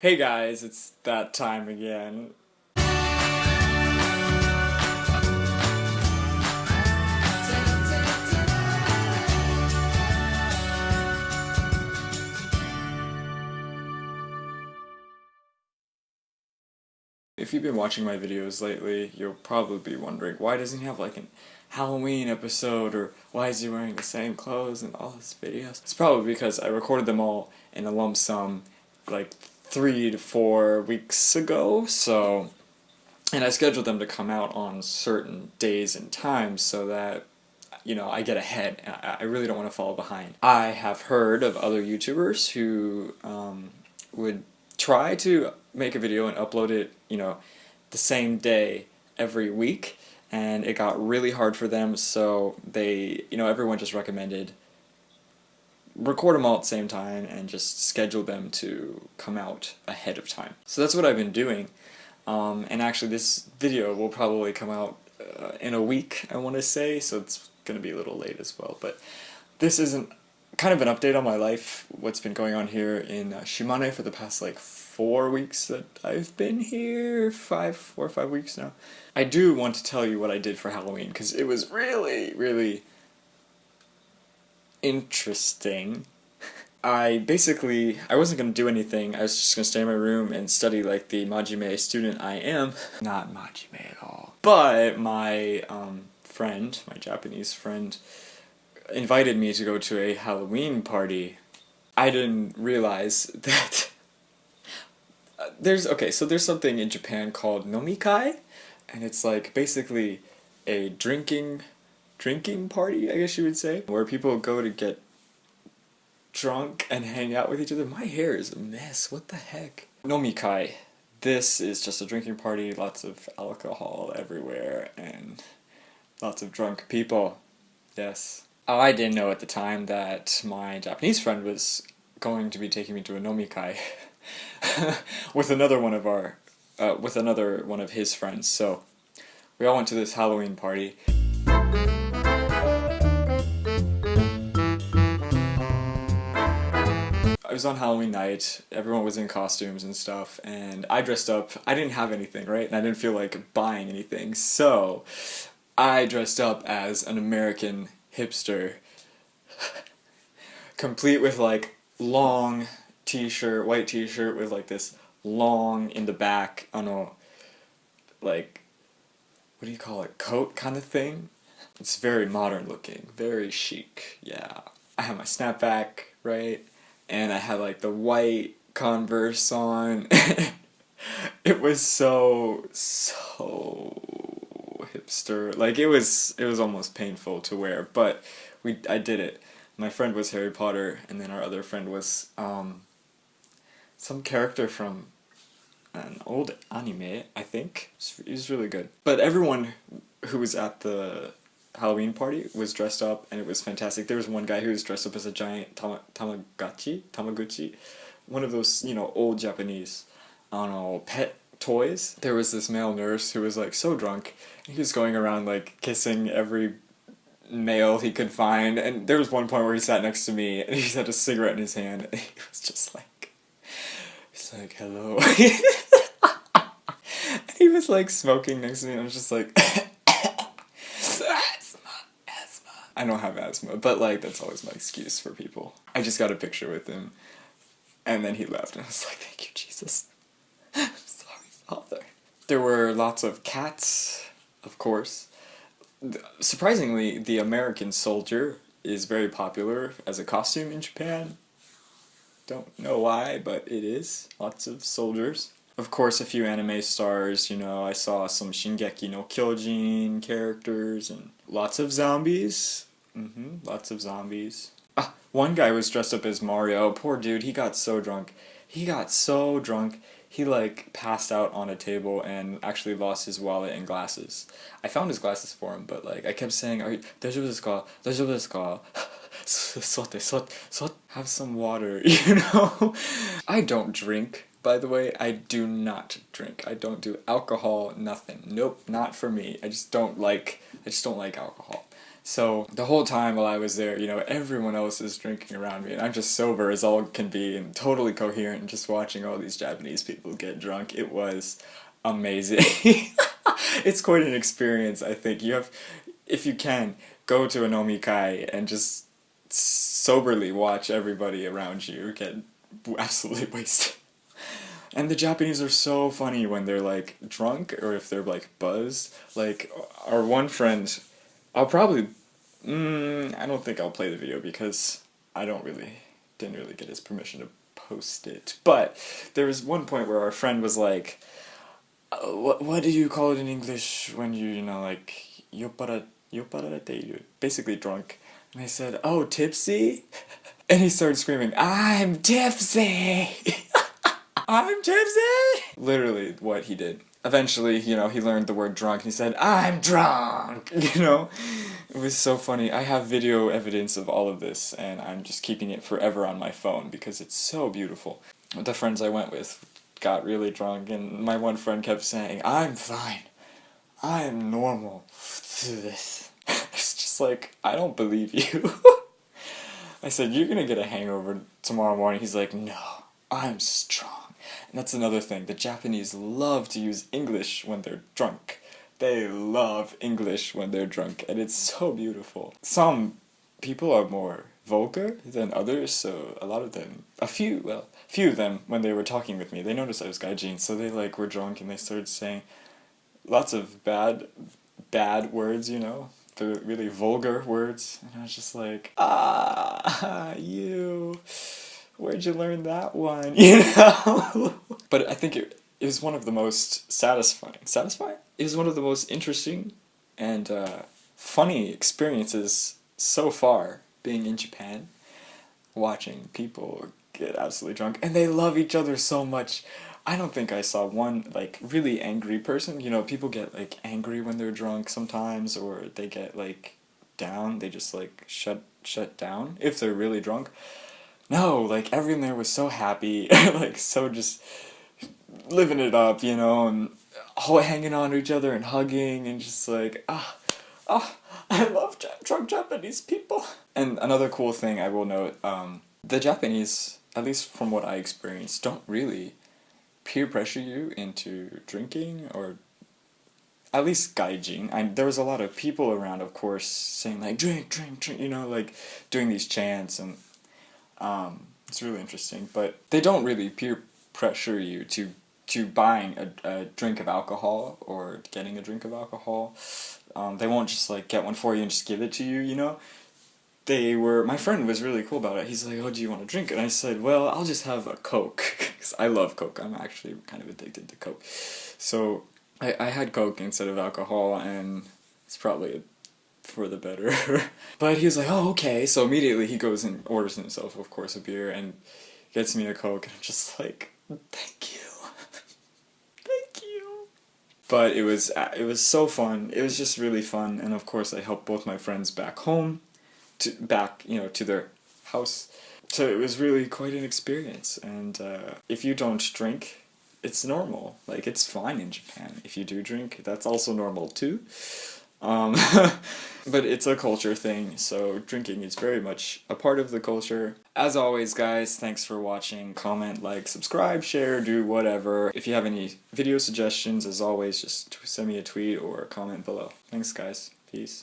Hey guys, it's that time again. If you've been watching my videos lately, you'll probably be wondering, why doesn't he have like an Halloween episode, or why is he wearing the same clothes in all his videos? It's probably because I recorded them all in a lump sum, like three to four weeks ago, so, and I scheduled them to come out on certain days and times so that, you know, I get ahead, I really don't want to fall behind. I have heard of other YouTubers who um, would try to make a video and upload it, you know, the same day every week, and it got really hard for them, so they, you know, everyone just recommended record them all at the same time and just schedule them to come out ahead of time. So that's what I've been doing. Um, and actually this video will probably come out uh, in a week, I want to say, so it's going to be a little late as well. But this isn't kind of an update on my life, what's been going on here in uh, Shimane for the past like four weeks that I've been here, five, four or five weeks now. I do want to tell you what I did for Halloween, because it was really, really interesting. I basically, I wasn't going to do anything, I was just to stay in my room and study like the Majime student I am. Not Majime at all. But my um, friend, my Japanese friend, invited me to go to a Halloween party. I didn't realize that uh, there's, okay, so there's something in Japan called nomikai, and it's like basically a drinking drinking party, I guess you would say, where people go to get drunk and hang out with each other. My hair is a mess, what the heck? Nomikai. This is just a drinking party, lots of alcohol everywhere, and lots of drunk people. Yes. I didn't know at the time that my Japanese friend was going to be taking me to a nomikai with another one of our, uh, with another one of his friends. So we all went to this Halloween party. Was on Halloween night, everyone was in costumes and stuff, and I dressed up, I didn't have anything, right, and I didn't feel like buying anything, so I dressed up as an American hipster, complete with like long t-shirt, white t-shirt with like this long in the back, I don't know, like, what do you call it, coat kind of thing? It's very modern looking, very chic, yeah. I have my snapback, right? And I had like the white Converse on. it was so so hipster. Like it was it was almost painful to wear, but we I did it. My friend was Harry Potter, and then our other friend was um, some character from an old anime, I think. It was really good. But everyone who was at the Halloween party was dressed up and it was fantastic. There was one guy who was dressed up as a giant tama tamagotchi, tamaguchi, one of those, you know, old Japanese, I don't know, pet toys. There was this male nurse who was like so drunk, he was going around like kissing every male he could find, and there was one point where he sat next to me and he had a cigarette in his hand, and he was just like, he's like, hello. he was like smoking next to me, and I was just like, I don't have asthma, but like that's always my excuse for people. I just got a picture with him, and then he left, and I was like, thank you, Jesus. I'm sorry, Father. There were lots of cats, of course. Surprisingly, the American soldier is very popular as a costume in Japan. Don't know why, but it is. Lots of soldiers. Of course, a few anime stars, you know, I saw some Shingeki no Kyojin characters and lots of zombies. Mm-hmm. Lots of zombies. Ah, one guy was dressed up as Mario. Poor dude, he got so drunk. He got so drunk, he like passed out on a table and actually lost his wallet and glasses. I found his glasses for him, but like I kept saying, "Are you? Have some water, you know. I don't drink. By the way, I do not drink. I don't do alcohol. Nothing. Nope, not for me. I just don't like. I just don't like alcohol. So the whole time while I was there, you know, everyone else is drinking around me, and I'm just sober as all can be and totally coherent, and just watching all these Japanese people get drunk. It was amazing. it's quite an experience, I think. You have, if you can, go to a nomikai and just soberly watch everybody around you get absolutely wasted. And the Japanese are so funny when they're like drunk or if they're like buzzed. Like our one friend, I'll probably, mm, I don't think I'll play the video because I don't really, didn't really get his permission to post it. But there was one point where our friend was like, what, what do you call it in English when you, you know, like, yoppara, yopparate, basically drunk. And I said, oh, tipsy? And he started screaming, I'm tipsy! I'm tipsy! Literally what he did. Eventually, you know, he learned the word drunk and he said, I'm drunk! You know? It was so funny. I have video evidence of all of this and I'm just keeping it forever on my phone because it's so beautiful. The friends I went with got really drunk and my one friend kept saying, I'm fine. I am normal through this. it's just like, I don't believe you. I said, you're gonna get a hangover tomorrow morning. He's like, no, I'm strong. And that's another thing. The Japanese love to use English when they're drunk. They love English when they're drunk, and it's so beautiful. Some people are more vulgar than others, so a lot of them, a few, well, few of them, when they were talking with me, they noticed I was gaijin, so they like were drunk and they started saying lots of bad, bad words, you know, the really vulgar words, and I was just like, ah, you, where'd you learn that one, you know? but I think it, it was one of the most satisfying, satisfying? It was one of the most interesting and uh, funny experiences so far being in Japan, watching people get absolutely drunk, and they love each other so much. I don't think I saw one, like, really angry person. You know, people get, like, angry when they're drunk sometimes, or they get, like, down. They just, like, shut, shut down if they're really drunk. No, like, everyone there was so happy, like, so just living it up, you know, and all hanging on to each other and hugging and just like, ah, ah, I love drunk Japanese people. And another cool thing I will note, um, the Japanese, at least from what I experienced, don't really peer pressure you into drinking or at least gaijin. I, there was a lot of people around, of course, saying like drink, drink, drink, you know, like doing these chants and um, it's really interesting. But they don't really peer pressure you to to buying a, a drink of alcohol or getting a drink of alcohol. Um, they won't just like get one for you and just give it to you, you know they were, my friend was really cool about it. He's like, oh, do you want to drink? And I said, well, I'll just have a Coke, because I love Coke. I'm actually kind of addicted to Coke. So I, I had Coke instead of alcohol, and it's probably for the better. but he was like, oh, okay. So immediately he goes and orders himself, of course, a beer, and gets me a Coke, and I'm just like, thank you. thank you. But it was, it was so fun. It was just really fun, and of course I helped both my friends back home to back you know to their house so it was really quite an experience and uh, if you don't drink it's normal like it's fine in Japan if you do drink that's also normal too um, but it's a culture thing so drinking is very much a part of the culture. As always guys thanks for watching. Comment like subscribe share do whatever. If you have any video suggestions as always just send me a tweet or comment below. Thanks guys. Peace